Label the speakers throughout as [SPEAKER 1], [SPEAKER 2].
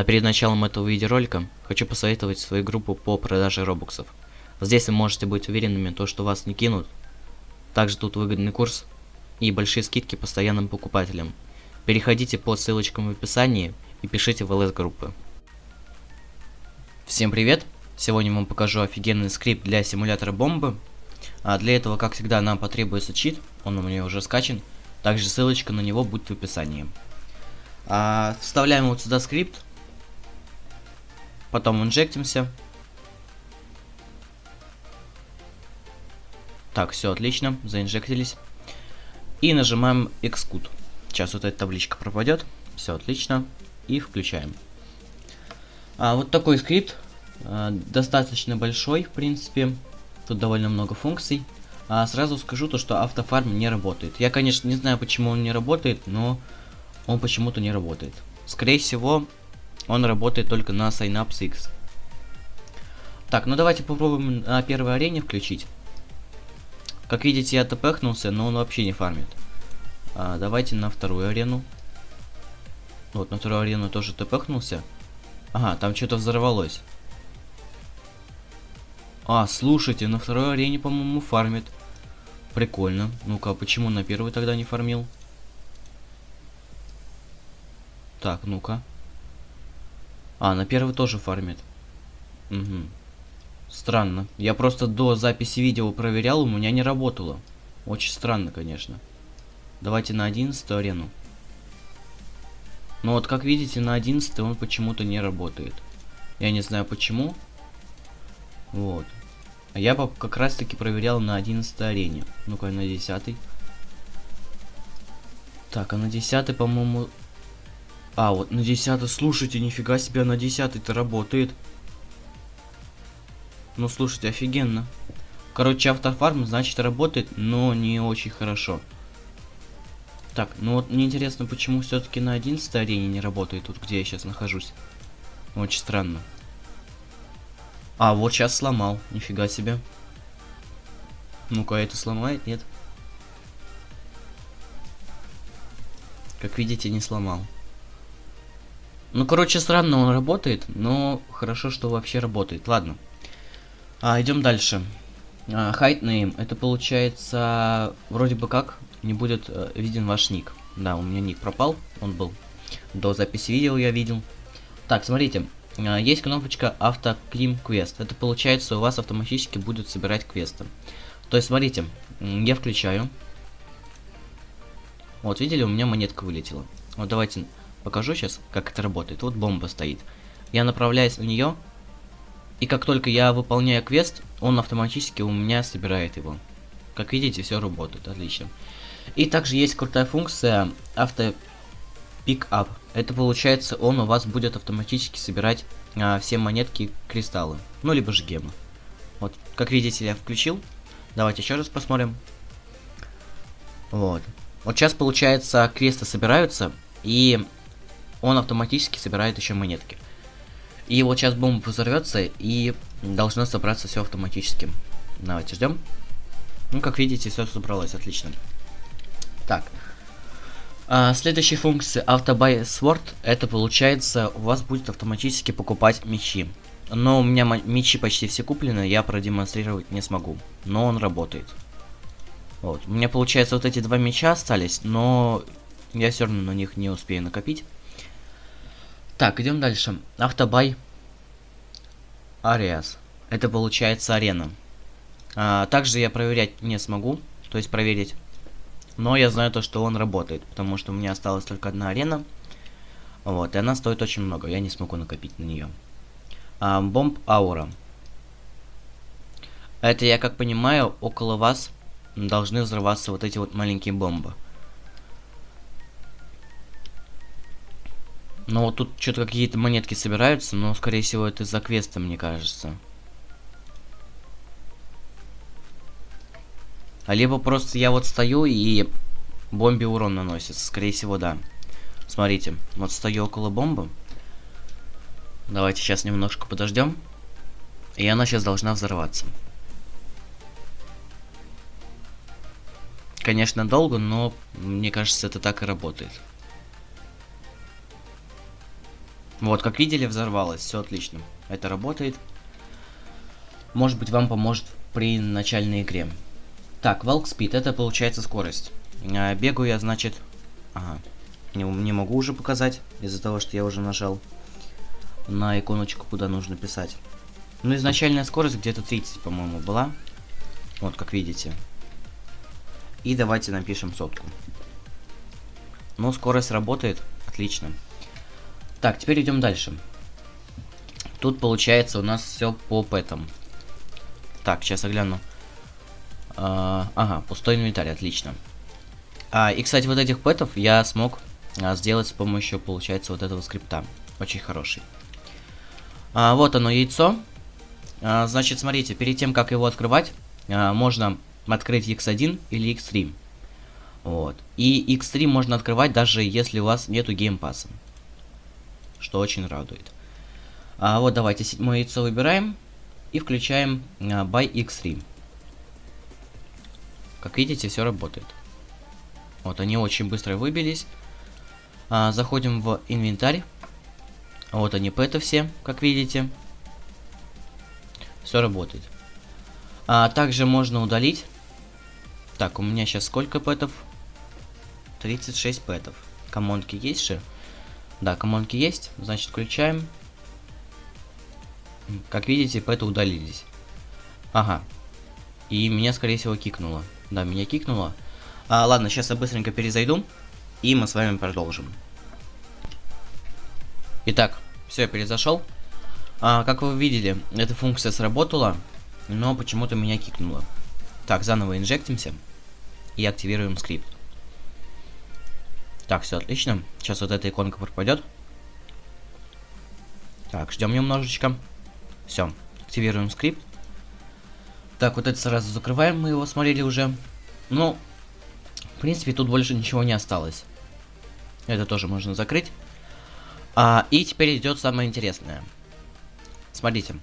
[SPEAKER 1] А перед началом этого видеоролика хочу посоветовать свою группу по продаже робоксов. Здесь вы можете быть уверенными, то, что вас не кинут. Также тут выгодный курс и большие скидки постоянным покупателям. Переходите по ссылочкам в описании и пишите в ЛС группы. Всем привет! Сегодня вам покажу офигенный скрипт для симулятора бомбы. А для этого, как всегда, нам потребуется чит, он у меня уже скачан. Также ссылочка на него будет в описании. А, вставляем вот сюда скрипт. Потом инжектимся. Так, все отлично, заинжектились. И нажимаем Xcode. Сейчас вот эта табличка пропадет. Все отлично. И включаем. А, вот такой скрипт. А, достаточно большой, в принципе. Тут довольно много функций. А, сразу скажу то, что автофарм не работает. Я, конечно, не знаю, почему он не работает, но он почему-то не работает. Скорее всего, он работает только на Synapse X. Так, ну давайте попробуем на первой арене включить. Как видите, я тпхнулся, но он вообще не фармит. А, давайте на вторую арену. Вот, на вторую арену тоже тпхнулся. Ага, там что-то взорвалось. А, слушайте, на второй арене, по-моему, фармит. Прикольно. Ну-ка, а почему на первой тогда не фармил? Так, ну-ка. А, на первый тоже фармит. Угу. Странно. Я просто до записи видео проверял, у меня не работало. Очень странно, конечно. Давайте на 11 арену. Ну вот, как видите, на 11 он почему-то не работает. Я не знаю почему. Вот. А я как раз таки проверял на 11 арене. Ну-ка, на 10. Так, а на 10, по-моему... А, вот на 10, слушайте, нифига себе, на 10-то работает. Ну, слушайте, офигенно. Короче, автофарм, значит, работает, но не очень хорошо. Так, ну вот мне интересно, почему все-таки на 11 арене не работает, тут где я сейчас нахожусь. Очень странно. А, вот сейчас сломал. Нифига себе. Ну-ка, это сломает? Нет. Как видите, не сломал. Ну, короче, странно он работает, но хорошо, что вообще работает. Ладно. А, идем дальше. А, name. Это получается, вроде бы как, не будет э, виден ваш ник. Да, у меня ник пропал. Он был до записи видео, я видел. Так, смотрите. А, есть кнопочка автоклим квест. Это получается у вас автоматически будет собирать квесты. То есть, смотрите, я включаю. Вот, видели, у меня монетка вылетела. Вот давайте покажу сейчас, как это работает. Вот бомба стоит. Я направляюсь в нее, и как только я выполняю квест, он автоматически у меня собирает его. Как видите, все работает, отлично. И также есть крутая функция авто пикап. Это получается, он у вас будет автоматически собирать а, все монетки кристаллы. Ну, либо же гемы. Вот, как видите, я включил. Давайте еще раз посмотрим. Вот. Вот сейчас, получается, кресты собираются, и он автоматически собирает еще монетки. И вот сейчас бомба взорвется, и должно собраться все автоматически. Давайте ждем. Ну, как видите, все собралось, отлично. Так. А, следующая функция Autobuy Sword, это получается, у вас будет автоматически покупать мечи. Но у меня мечи почти все куплены, я продемонстрировать не смогу. Но он работает. Вот. У меня получается вот эти два меча остались, но я все равно на них не успею накопить. Так, идем дальше. Автобай Ариас. Это получается арена. А, также я проверять не смогу, то есть проверить но я знаю то, что он работает, потому что у меня осталась только одна арена. Вот, и она стоит очень много, я не смогу накопить на нее. А, бомб аура. Это, я как понимаю, около вас должны взрываться вот эти вот маленькие бомбы. Но вот тут что-то какие-то монетки собираются, но, скорее всего, это за квеста, мне кажется. А либо просто я вот стою и бомбе урон наносится. Скорее всего, да. Смотрите, вот стою около бомбы. Давайте сейчас немножко подождем. И она сейчас должна взорваться. Конечно, долго, но мне кажется, это так и работает. Вот, как видели, взорвалось. Все отлично. Это работает. Может быть, вам поможет при начальной игре. Так, Walk Speed, это получается скорость. А, бегаю я, значит... Ага. Не, не могу уже показать, из-за того, что я уже нажал на иконочку, куда нужно писать. Ну, изначальная скорость где-то 30, по-моему, была. Вот, как видите. И давайте напишем сотку. Ну, скорость работает. Отлично. Так, теперь идем дальше. Тут получается у нас все по пэтам. Так, сейчас я гляну. А, ага, пустой инвентарь, отлично. А, и, кстати, вот этих пэтов я смог а, сделать с помощью, получается, вот этого скрипта. Очень хороший. А, вот оно, яйцо. А, значит, смотрите, перед тем, как его открывать, а, можно открыть x1 или x3. Вот. И x3 можно открывать даже если у вас нету геймпаса. Что очень радует. А, вот давайте седьмое яйцо выбираем. И включаем а, by x3. Как видите, все работает. Вот, они очень быстро выбились. А, заходим в инвентарь. Вот они, пэты все, как видите. Все работает. А, также можно удалить. Так, у меня сейчас сколько пэтов? 36 пэтов. Комонки есть же? Да, комонки есть. Значит, включаем. Как видите, пэты удалились. Ага. И меня, скорее всего, кикнуло. Да, меня кикнуло. А, ладно, сейчас я быстренько перезайду. И мы с вами продолжим. Итак, все, я перезашел. А, как вы видели, эта функция сработала, но почему-то меня кикнуло. Так, заново инжектимся и активируем скрипт. Так, все отлично. Сейчас вот эта иконка пропадет. Так, ждем немножечко. Все, активируем скрипт. Так, вот это сразу закрываем, мы его смотрели уже. Ну, в принципе, тут больше ничего не осталось. Это тоже можно закрыть. А, и теперь идет самое интересное. Смотрите.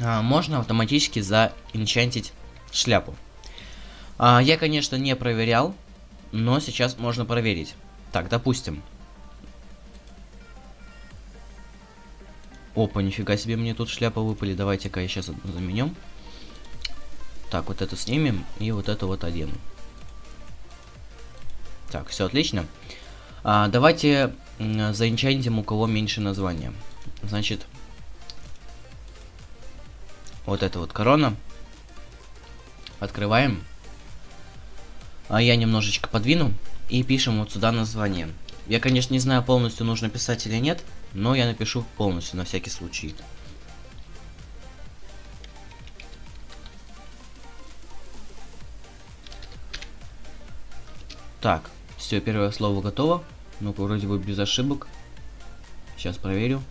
[SPEAKER 1] А, можно автоматически заинчантить шляпу. А, я, конечно, не проверял, но сейчас можно проверить. Так, допустим. Опа, нифига себе мне тут шляпа выпали. Давайте-ка я сейчас заменем. Так, вот это снимем и вот это вот одену. Так, все отлично. А, давайте заинчантим у кого меньше названия. Значит, вот это вот корона. Открываем. А я немножечко подвину и пишем вот сюда название. Я, конечно, не знаю, полностью нужно писать или нет, но я напишу полностью на всякий случай. Так, все, первое слово готово. ну вроде бы без ошибок. Сейчас проверю.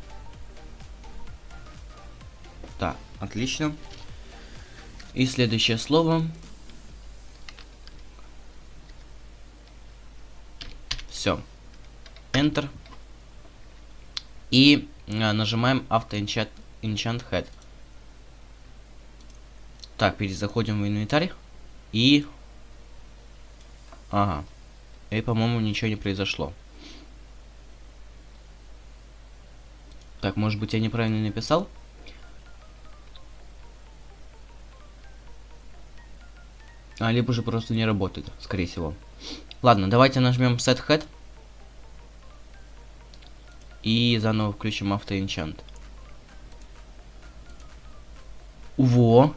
[SPEAKER 1] Так, отлично. И следующее слово. Все. Enter. И а, нажимаем Auto Enchant, Enchant Head. Так, перезаходим в инвентарь. И... Ага. И, по-моему, ничего не произошло. Так, может быть, я неправильно написал? А, либо же просто не работает, скорее всего. Ладно, давайте нажмем Set Head. И заново включим автоэнчант. Во!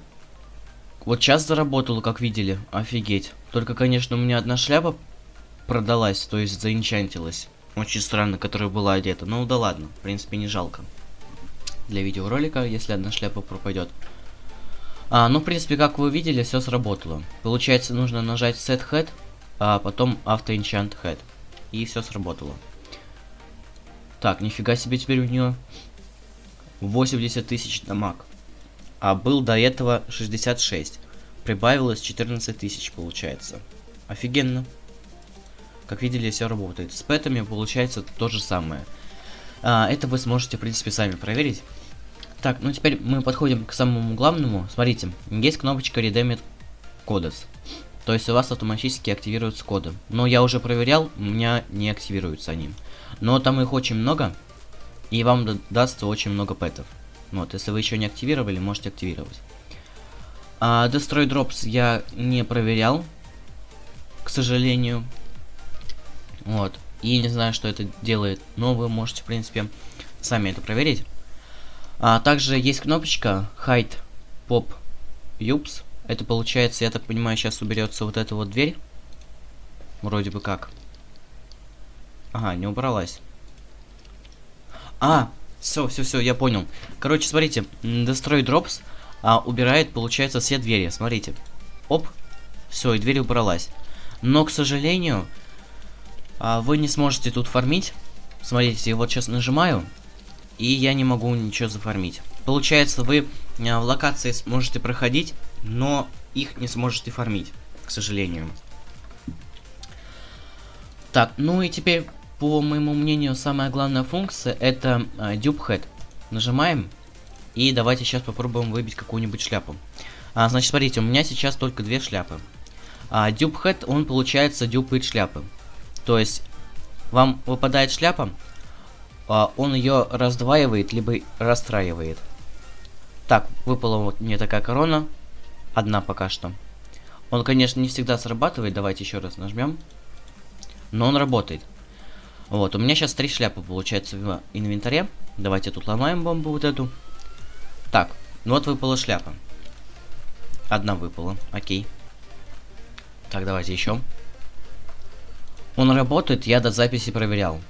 [SPEAKER 1] Вот сейчас заработало, как видели. Офигеть. Только, конечно, у меня одна шляпа продалась, то есть заинчантилась. Очень странно, которая была одета. Ну да ладно, в принципе не жалко. Для видеоролика, если одна шляпа пропадет. А, ну в принципе, как вы видели, все сработало. Получается, нужно нажать Set Head, а потом Auto Enchant Head. И все сработало. Так, нифига себе теперь у нее 80 тысяч дамаг. А был до этого 66. Прибавилось 14 тысяч, получается. Офигенно. Как видели, все работает. С пэтами получается то же самое. А, это вы сможете, в принципе, сами проверить. Так, ну теперь мы подходим к самому главному. Смотрите, есть кнопочка Redeemit Codes. То есть у вас автоматически активируются коды. Но я уже проверял, у меня не активируются они. Но там их очень много. И вам дастся очень много пэтов. Вот, если вы еще не активировали, можете активировать. А, Destroy Drops я не проверял, к сожалению. Вот. И не знаю, что это делает, но вы можете, в принципе, сами это проверить. А также есть кнопочка Hide Pop Юпс. Это получается, я так понимаю, сейчас уберется вот эта вот дверь. Вроде бы как. Ага, не убралась. А, все, все, все, я понял. Короче, смотрите, Destroy Drops а, убирает, получается, все двери. Смотрите. Оп. Все, и дверь убралась. Но, к сожалению, а, вы не сможете тут фармить. Смотрите, я вот сейчас нажимаю, и я не могу ничего зафармить. Получается, вы а, в локации сможете проходить, но их не сможете фармить, к сожалению. Так, ну и теперь, по моему мнению, самая главная функция это а, Dupe Нажимаем, и давайте сейчас попробуем выбить какую-нибудь шляпу. А, значит, смотрите, у меня сейчас только две шляпы. А Dupe он получается дюпает шляпы. То есть, вам выпадает шляпа, а он ее раздваивает, либо расстраивает. Так, выпала вот мне такая корона. Одна пока что. Он, конечно, не всегда срабатывает. Давайте еще раз нажмем. Но он работает. Вот, у меня сейчас три шляпы получается в инвентаре. Давайте тут ломаем бомбу вот эту. Так, ну вот выпала шляпа. Одна выпала, окей. Так, давайте еще. Он работает, я до записи проверял.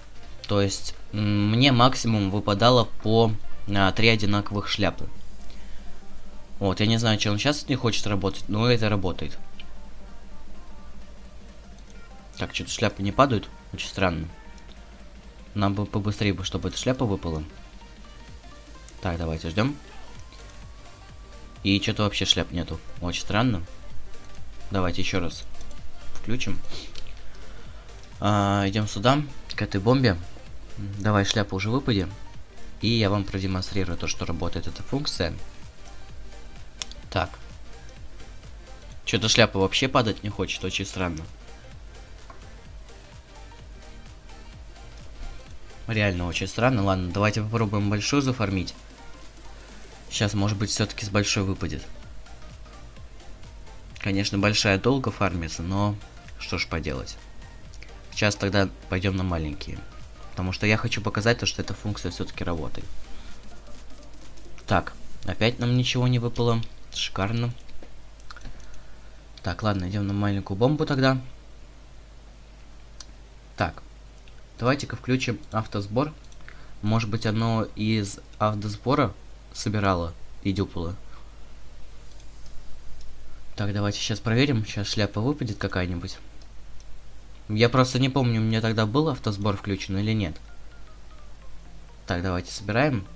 [SPEAKER 1] То есть, мне максимум выпадало по а, три одинаковых шляпы. Вот, я не знаю, что он сейчас не хочет работать, но это работает. Так, что-то шляпы не падают. Очень странно. Нам бы побыстрее, бы, чтобы эта шляпа выпала. Так, давайте ждем. И что-то вообще шляп нету. Очень странно. Давайте еще раз включим. А, идем сюда, к этой бомбе. Давай шляпу уже выпади. И я вам продемонстрирую то, что работает эта функция. Так. Что-то шляпа вообще падать не хочет, очень странно. Реально очень странно. Ладно, давайте попробуем большую зафармить. Сейчас, может быть, все-таки с большой выпадет. Конечно, большая долго фармится, но что ж поделать. Сейчас тогда пойдем на маленькие. Потому что я хочу показать то, что эта функция все-таки работает. Так, опять нам ничего не выпало. Шикарно. Так, ладно, идем на маленькую бомбу тогда. Так, давайте-ка включим автосбор. Может быть, оно из автосбора собирало и дюпало. Так, давайте сейчас проверим. Сейчас шляпа выпадет какая-нибудь. Я просто не помню, у меня тогда был автосбор включен или нет. Так, давайте собираем.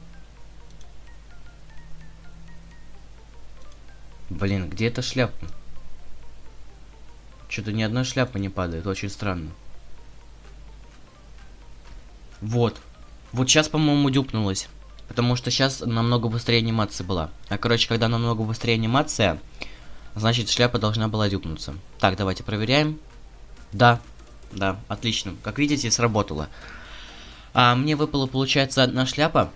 [SPEAKER 1] Блин, где эта шляпа? Что-то ни одной шляпы не падает, очень странно. Вот. Вот сейчас, по-моему, дюпнулась. Потому что сейчас намного быстрее анимация была. А, короче, когда намного быстрее анимация, значит, шляпа должна была дюпнуться. Так, давайте проверяем. Да, да, отлично. Как видите, сработало. А, мне выпала, получается, одна шляпа,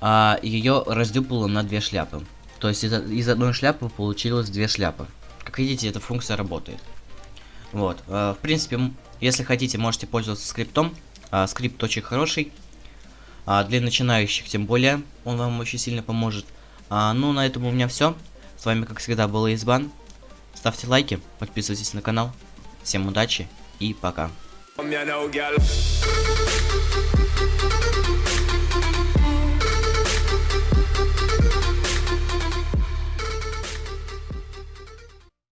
[SPEAKER 1] а ее раздюпало на две шляпы. То есть из, из одной шляпы получилось две шляпы. Как видите, эта функция работает. Вот. А, в принципе, если хотите, можете пользоваться скриптом. А, скрипт очень хороший. А, для начинающих, тем более, он вам очень сильно поможет. А, ну, на этом у меня все. С вами, как всегда, был Избан. Ставьте лайки, подписывайтесь на канал. Всем удачи и пока.